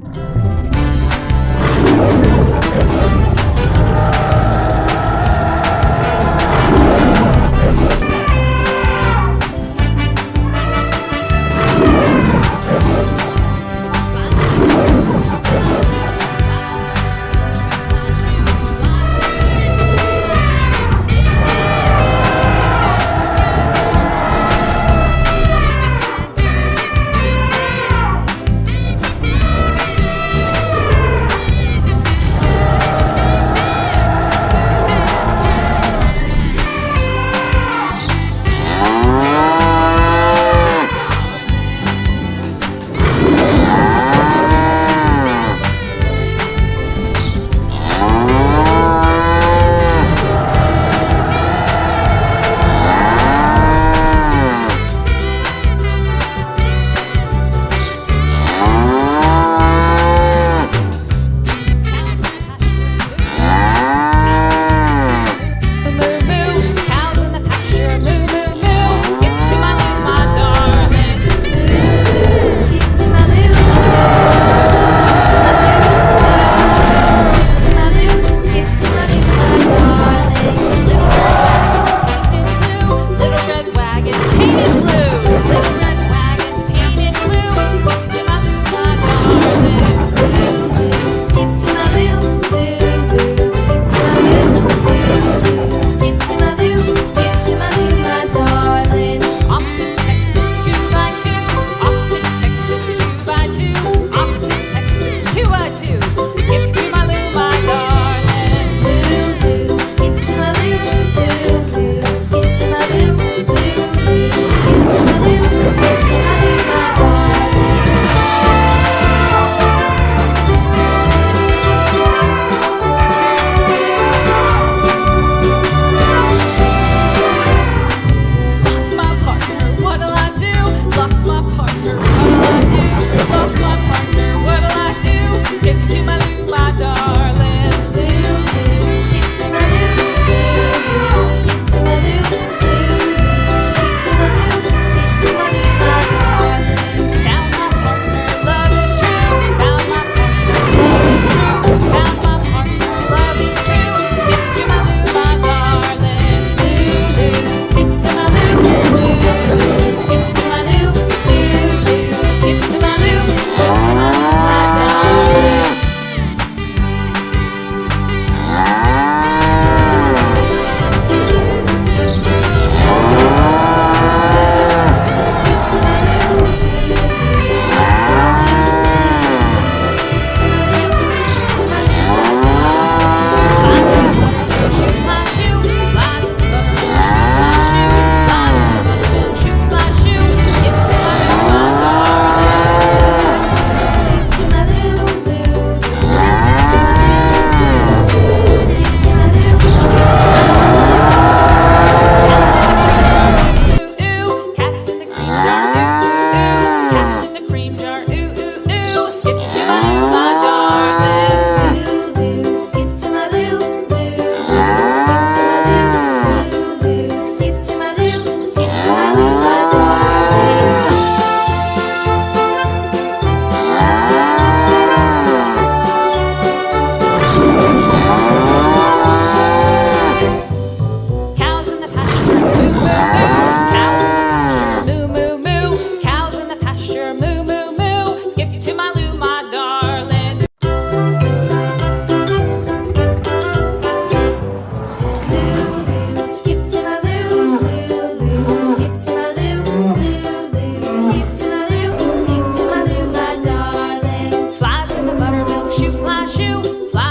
you you fly.